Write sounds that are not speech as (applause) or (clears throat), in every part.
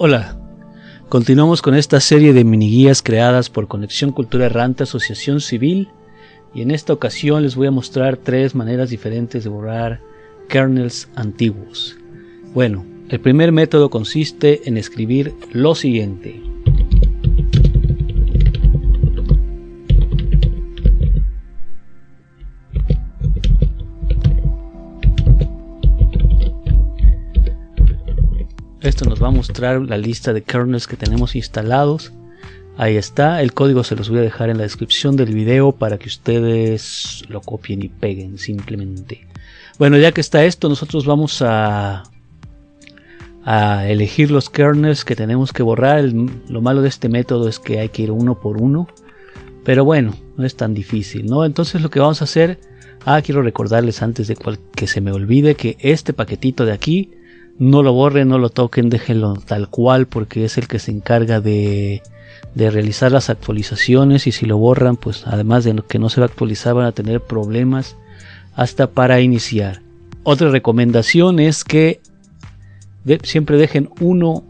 Hola, continuamos con esta serie de mini guías creadas por Conexión Cultura Errante Asociación Civil y en esta ocasión les voy a mostrar tres maneras diferentes de borrar kernels antiguos. Bueno, el primer método consiste en escribir lo siguiente. Esto nos va a mostrar la lista de kernels que tenemos instalados. Ahí está, el código se los voy a dejar en la descripción del video para que ustedes lo copien y peguen simplemente. Bueno, ya que está esto, nosotros vamos a, a elegir los kernels que tenemos que borrar. lo malo de este método es que hay que ir uno por uno. Pero bueno, no es tan difícil, ¿no? Entonces lo que vamos a hacer... Ah, quiero recordarles antes de que se me olvide que este paquetito de aquí no lo borren, no lo toquen, déjenlo tal cual porque es el que se encarga de, de realizar las actualizaciones y si lo borran pues además de que no se va a actualizar van a tener problemas hasta para iniciar. Otra recomendación es que siempre dejen uno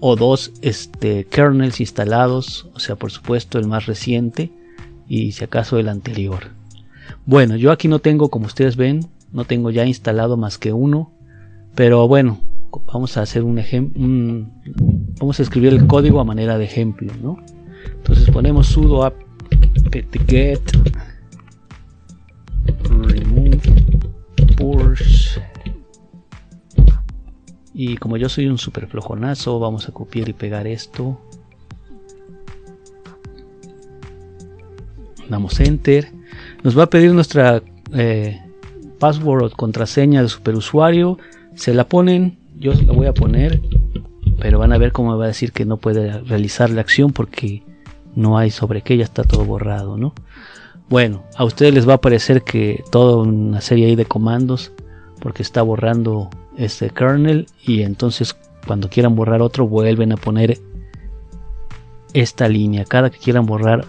o dos este, kernels instalados, o sea por supuesto el más reciente y si acaso el anterior. Bueno, yo aquí no tengo como ustedes ven, no tengo ya instalado más que uno pero bueno, vamos a hacer un ejemplo, vamos a escribir el código a manera de ejemplo, ¿no? Entonces ponemos sudo apt-get remove push y como yo soy un super flojonazo vamos a copiar y pegar esto. Damos enter. Nos va a pedir nuestra eh, password o contraseña de superusuario se la ponen, yo la voy a poner, pero van a ver cómo va a decir que no puede realizar la acción porque no hay sobre qué, ya está todo borrado, ¿no? Bueno, a ustedes les va a aparecer que toda una serie ahí de comandos porque está borrando este kernel y entonces cuando quieran borrar otro vuelven a poner esta línea. Cada que quieran borrar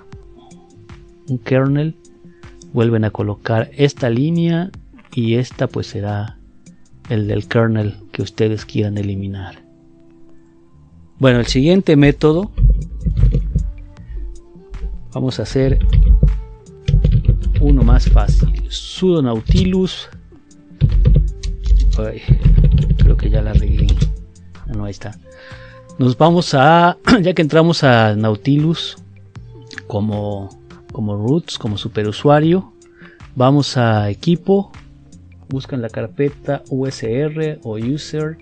un kernel vuelven a colocar esta línea y esta pues será el del kernel que ustedes quieran eliminar. Bueno, el siguiente método vamos a hacer uno más fácil. sudo nautilus. creo que ya la regué. Ah, no, ahí está. Nos vamos a, (clears throat) ya que entramos a Nautilus como, como roots, como superusuario, vamos a equipo, buscan la carpeta usr o user,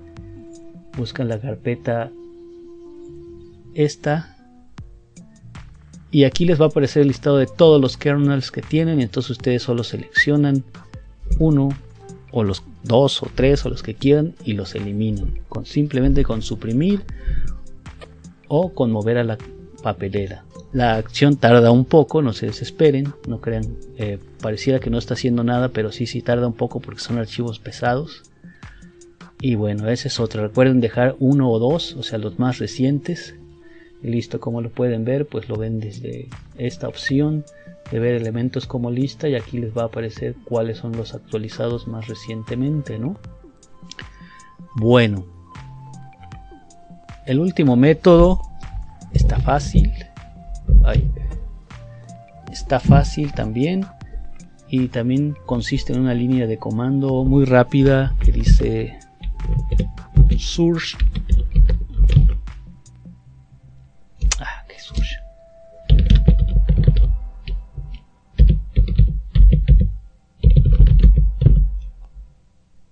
buscan la carpeta esta. Y aquí les va a aparecer el listado de todos los kernels que tienen. Y entonces ustedes solo seleccionan uno o los dos o tres o los que quieran y los eliminan. Con simplemente con suprimir o con mover a la papelera la acción tarda un poco, no se desesperen, no crean, eh, pareciera que no está haciendo nada, pero sí, sí tarda un poco porque son archivos pesados. Y bueno, ese es otro. Recuerden dejar uno o dos, o sea, los más recientes. Y listo, como lo pueden ver, pues lo ven desde esta opción de ver elementos como lista y aquí les va a aparecer cuáles son los actualizados más recientemente, ¿no? Bueno, el último método está fácil Está fácil también. Y también consiste en una línea de comando muy rápida que dice source. Ah, qué source.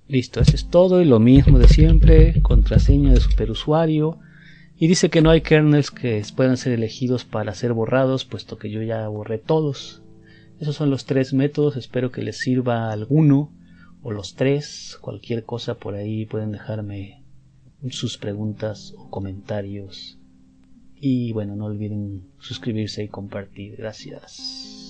Listo eso es todo y lo mismo de siempre contraseña de superusuario y dice que no hay kernels que puedan ser elegidos para ser borrados, puesto que yo ya borré todos. Esos son los tres métodos, espero que les sirva alguno o los tres, cualquier cosa por ahí pueden dejarme sus preguntas o comentarios. Y bueno, no olviden suscribirse y compartir. Gracias.